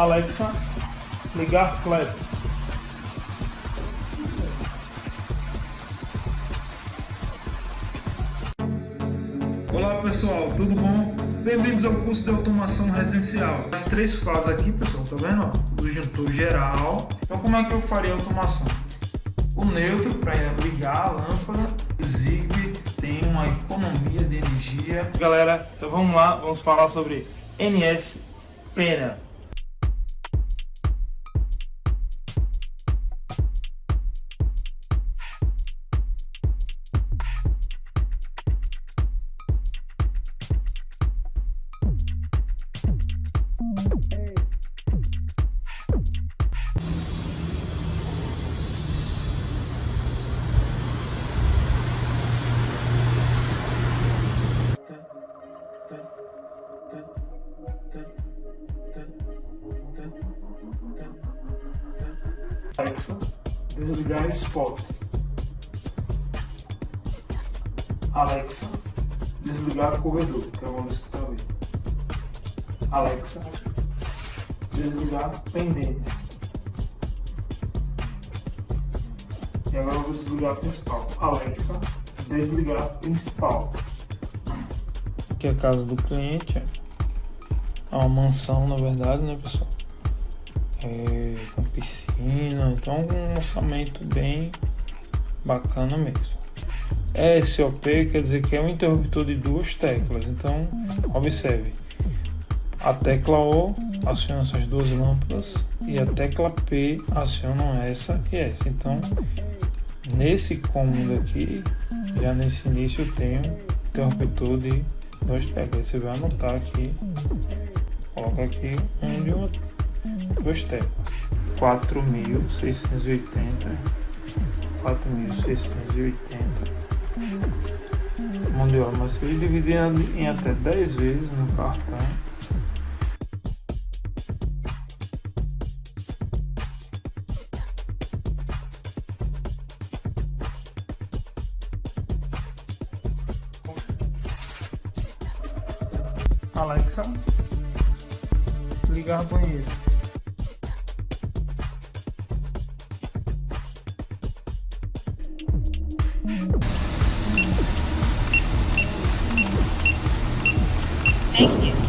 Alexa, ligar Kleber. Olá pessoal, tudo bom? Bem-vindos ao curso de automação residencial. As três fases aqui, pessoal, tá vendo? O disjuntor geral. Então como é que eu faria a automação? O neutro para ligar a lâmpada, Zigbee tem uma economia de energia. Galera, então vamos lá, vamos falar sobre NS Pena. Desligar Spot. Alexa, desligar corredor, que é o que está vendo. Alexa, desligar pendente. E agora eu vou desligar principal. Alexa, desligar principal. Aqui é a casa do cliente. É uma mansão, na verdade, né, pessoal? É, com piscina, então um orçamento bem bacana mesmo. SOP quer dizer que é um interruptor de duas teclas, então observe, a tecla O aciona essas duas lâmpadas e a tecla P aciona essa e essa, então nesse cômodo aqui, já nesse início eu tenho interruptor de duas teclas, você vai anotar aqui, coloca aqui um de outro teclas 4680 4680 mão de obra mas se dividir em até 10 vezes no cartão Thank you.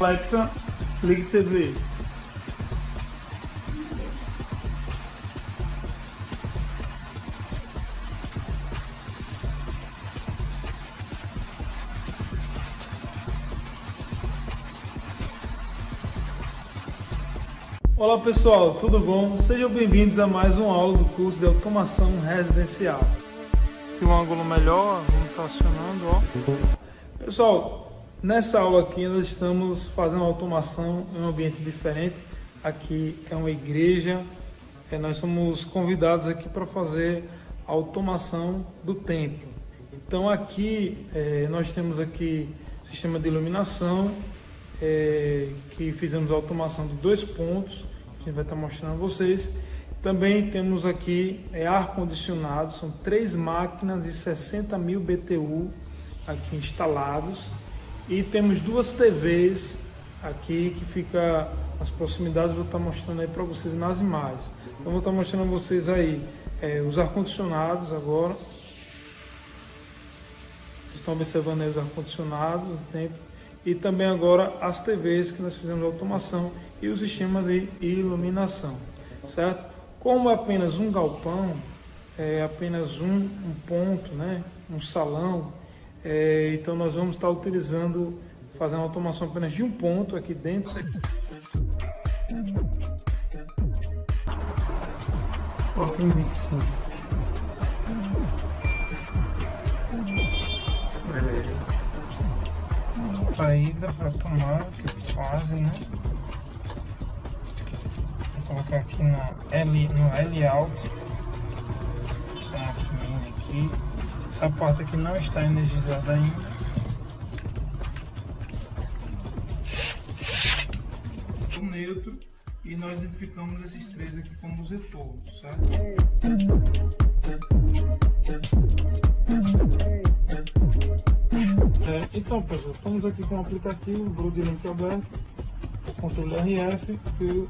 Alexa, ligue TV. Olá pessoal, tudo bom? Sejam bem-vindos a mais uma aula do curso de automação residencial. Aqui um ângulo melhor, vamos acionando, ó. Pessoal, nessa aula aqui nós estamos fazendo automação em um ambiente diferente. Aqui é uma igreja, é, nós somos convidados aqui para fazer a automação do templo. Então aqui é, nós temos aqui sistema de iluminação, é, que fizemos a automação de dois pontos, gente vai estar mostrando a vocês. Também temos aqui é, ar-condicionado, são três máquinas de 60 mil BTU aqui instalados. E temos duas TVs aqui que fica nas proximidades, vou estar mostrando aí para vocês nas imagens. Então vou estar mostrando a vocês aí é, os ar-condicionados agora. Vocês estão observando aí os ar-condicionados, o tempo e também agora as TVs que nós fizemos automação e o sistema de iluminação, certo? Como é apenas um galpão, é apenas um, um ponto, né? um salão, é, então nós vamos estar utilizando, fazendo automação apenas de um ponto aqui dentro. Pouquinho 25. saída para tomar, que fazem, né? Colocar aqui no L, no L. Uma aqui. Essa porta aqui não está energizada ainda. O neutro e nós identificamos esses três aqui como os retornos, certo? É, então pessoal, estamos aqui com o aplicativo Broadlink aberto, o controle RF e o,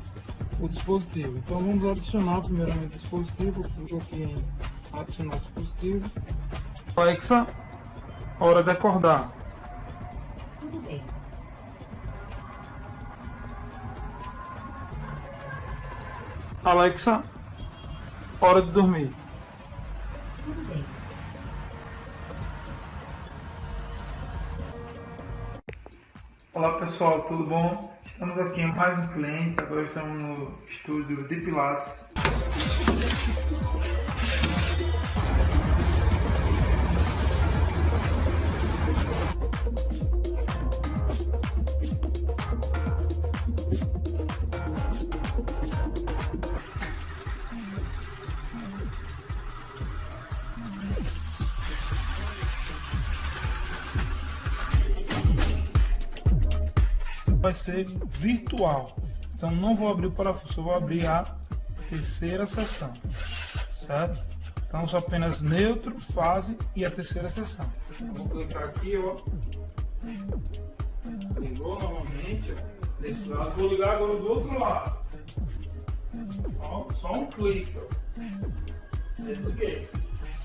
o dispositivo. Então vamos adicionar primeiramente o dispositivo, clico aqui em adicionar dispositivo. Alexa, hora de acordar. Tudo bem. Alexa, hora de dormir. Tudo bem. Olá pessoal, tudo bom? Estamos aqui mais um cliente, agora estamos no estúdio de Pilates. Vai ser virtual. Então não vou abrir o parafuso, vou abrir a terceira seção, certo? Então só apenas neutro, fase e a terceira. Eu vou clicar aqui, ó. Ligou novamente, ó. Desse lado, vou ligar agora do outro lado. Ó, só um clique, ó. Desliguei.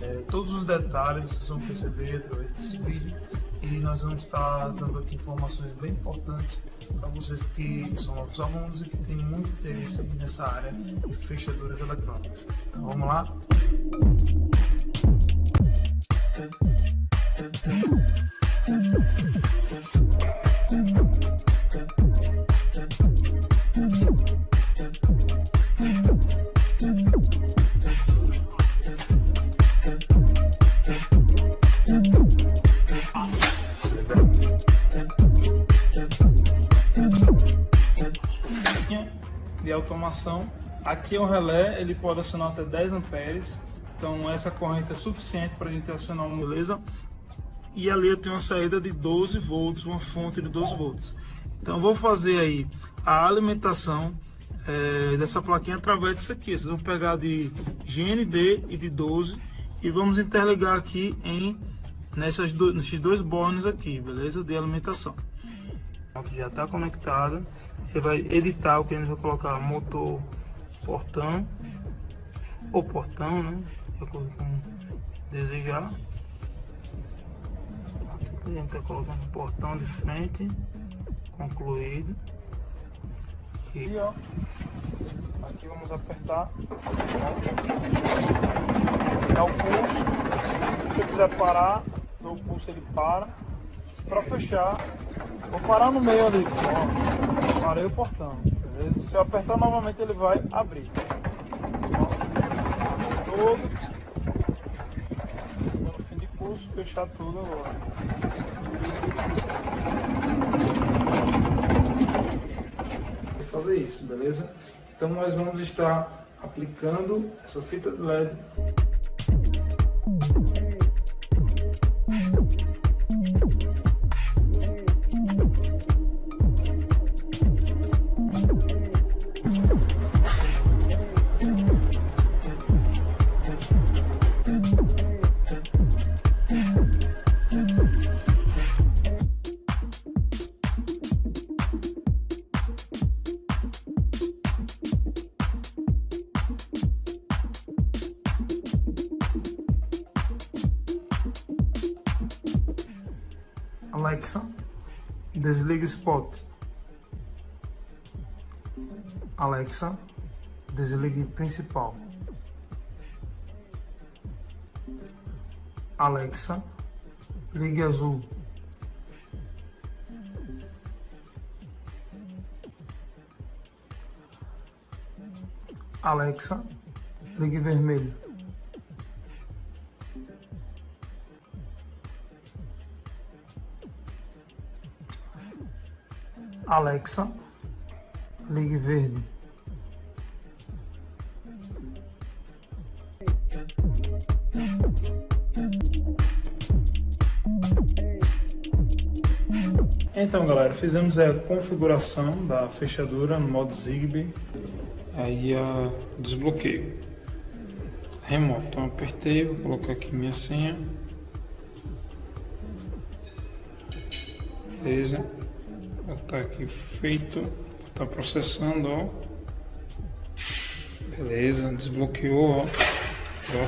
É, todos os detalhes vocês vão perceber através desse vídeo e nós vamos estar dando aqui informações bem importantes para vocês que são nossos alunos e que têm muito interesse nessa área de fechaduras eletrônicas. Então vamos lá? de automação. Aqui é um relé, ele pode acionar até 10 amperes, então essa corrente é suficiente para a gente acionar uma beleza. E ali eu tenho uma saída de 12 volts, uma fonte de 12 volts. Então vou fazer aí a alimentação é, dessa plaquinha através disso aqui. Vocês vão pegar de GND e de 12 e vamos interligar aqui em nessas do, nesses dois bornes aqui, beleza? De alimentação. Já está conectado. Você vai editar o que a gente vai colocar motor portão ou portão, né? De acordo com desejar. Aqui a gente está colocando portão de frente concluído. E ó, aqui vamos apertar. Dá o pulso. Se quiser parar, o pulso ele para. Para fechar, vou parar no meio ali. Ó parei o portão. Beleza? Se eu apertar novamente ele vai abrir. Todo. No fim de curso, fechar tudo agora. Vou fazer isso, beleza? Então nós vamos estar aplicando essa fita de LED desliga spot. Alexa, desligue principal. Alexa, ligue azul. Alexa, ligue vermelho. Alexa, ligue verde. Então galera, fizemos a configuração da fechadura no modo Zigbee aí a desbloqueio remoto. Então apertei, vou colocar aqui minha senha. Beleza. Tá aqui feito. Tá processando, ó. Beleza, desbloqueou, ó. Deu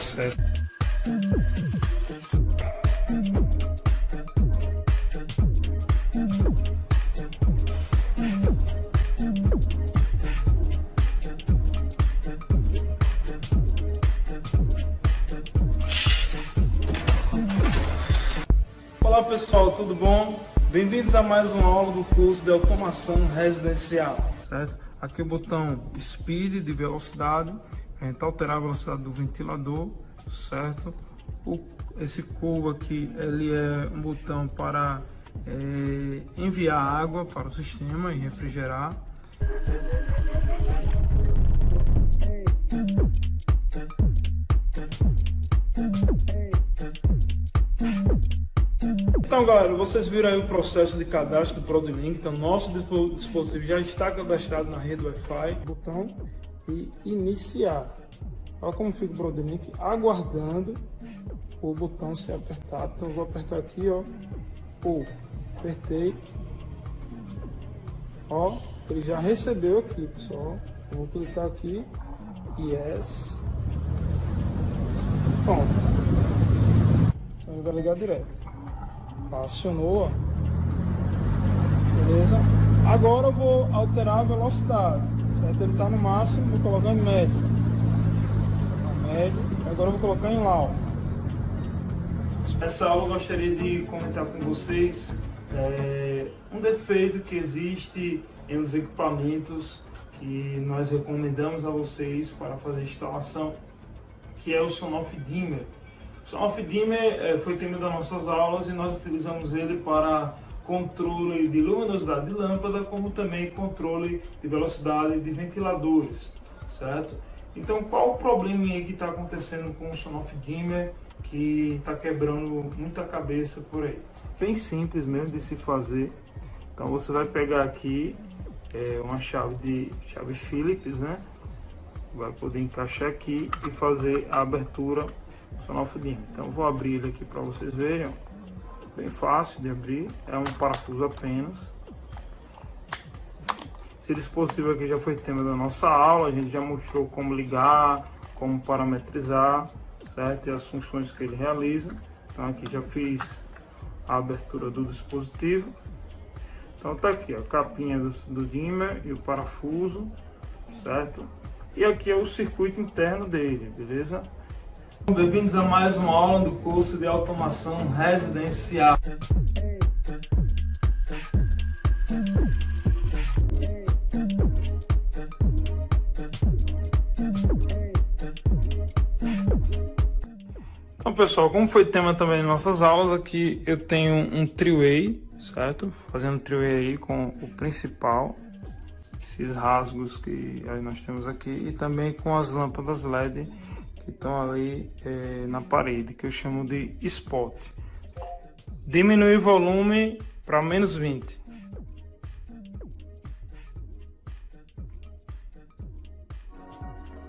Bem-vindos a mais uma aula do curso de automação residencial, certo? Aqui o botão Speed de velocidade, a gente alterar a velocidade do ventilador, certo? O, esse cubo aqui, ele é um botão para é, enviar água para o sistema e refrigerar. Galera, vocês viram aí o processo de cadastro do ProdLink. Então, nosso dispositivo já está cadastrado na rede Wi-Fi. Botão e iniciar. Olha como fica o ProdLink aguardando o botão ser apertado. Então, vou apertar aqui, ó. Pô, apertei. Ó, ele já recebeu aqui, pessoal. Eu vou clicar aqui. Yes. Pronto. Então, ele vai ligar direto acionou, beleza? Agora eu vou alterar a velocidade, certo? Ele está no máximo, vou colocar em médio, médio, agora eu vou colocar em low. Nessa aula eu gostaria de comentar com vocês é, um defeito que existe em os equipamentos que nós recomendamos a vocês para fazer instalação, que é o Sonoff Dimmer. O off-dimmer é, foi tema das nossas aulas e nós utilizamos ele para controle de luminosidade de lâmpada, como também controle de velocidade de ventiladores, certo? Então, qual o probleminha que está acontecendo com o Sonoff Dimmer que está quebrando muita cabeça por aí? Bem simples mesmo de se fazer. Então, você vai pegar aqui é, uma chave de chave Phillips, né? Vai poder encaixar aqui e fazer a abertura sonofilina. Então vou abrir ele aqui para vocês verem, bem fácil de abrir, é um parafuso apenas. Esse dispositivo aqui já foi tema da nossa aula, a gente já mostrou como ligar, como parametrizar, certo? E as funções que ele realiza. Então aqui já fiz a abertura do dispositivo. Então tá aqui a capinha do, do dimmer e o parafuso, certo? E aqui é o circuito interno dele, beleza? Bem-vindos a mais uma aula do curso de automação residencial. Então pessoal, como foi tema também em nossas aulas, aqui eu tenho um three-way, certo? Fazendo three-way aí com o principal, esses rasgos que nós temos aqui, e também com as lâmpadas LED que estão ali é, na parede, que eu chamo de spot. Diminuir o volume para menos 20.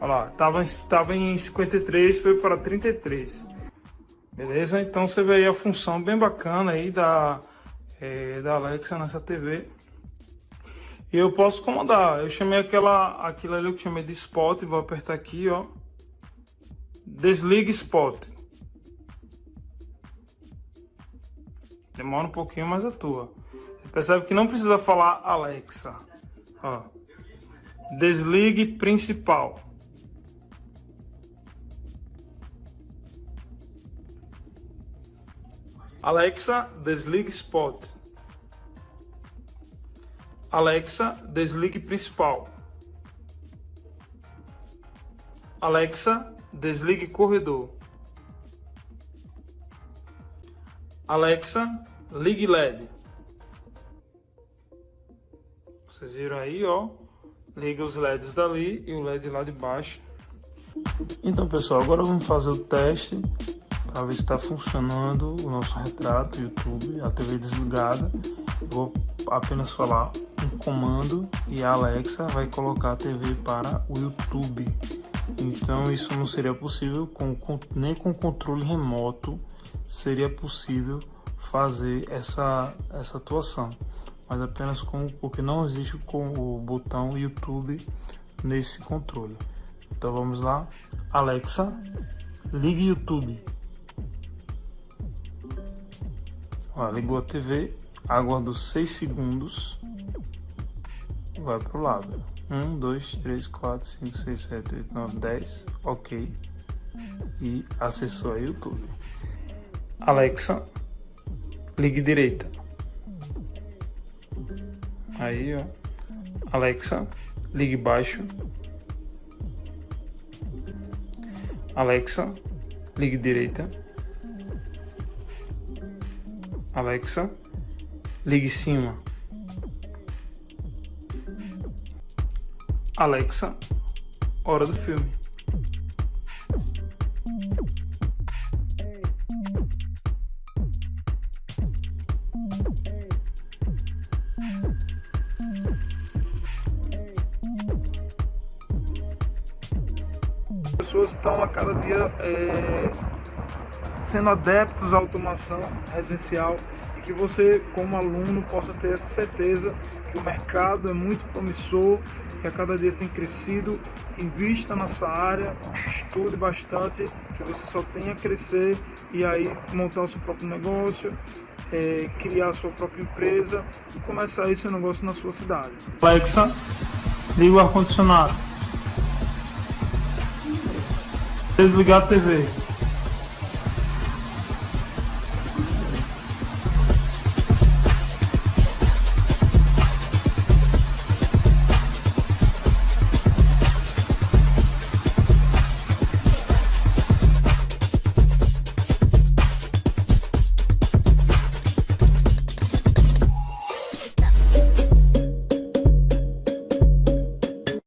Olha lá, tava, tava em 53, foi para 33. Beleza? Então você vê aí a função bem bacana aí da, é, da Alexa nessa TV. E eu posso comandar. Eu chamei aquela, aquilo ali que eu chamei de spot, vou apertar aqui, ó. Desligue spot. Demora um pouquinho, mas atua. Você percebe que não precisa falar Alexa. Ó. Desligue principal. Alexa, desligue spot. Alexa, desligue principal. Alexa, Desligue corredor. Alexa, ligue LED. Vocês viram aí, ó. Liga os LEDs dali e o LED lá de baixo. Então, pessoal, agora vamos fazer o teste para ver se está funcionando o nosso retrato YouTube, a TV desligada. Vou apenas falar um comando e a Alexa vai colocar a TV para o YouTube. Então isso não seria possível com, com, nem com controle remoto seria possível fazer essa, essa atuação, mas apenas com porque não existe com o botão YouTube nesse controle. Então vamos lá, Alexa, ligue YouTube. Ó, ligou a TV, aguardo 6 segundos, vai pro lado. 1, 2, 3, 4, 5, 6, 7, 8, 9, 10, ok. E acessou a YouTube. Alexa, ligue direita. Aí, ó. Alexa, ligue baixo. Alexa, ligue direita. Alexa, ligue cima. Alexa, hora do filme. Pessoas estão a cada dia é, sendo adeptos à automação residencial e que você, como aluno, possa ter essa certeza que o mercado é muito promissor, que a cada dia tem crescido, invista nessa área, estude bastante, que você só tenha a crescer e aí montar o seu próprio negócio, é, criar a sua própria empresa e começar esse negócio na sua cidade. Alexa, liga o ar-condicionado. Desligar a TV.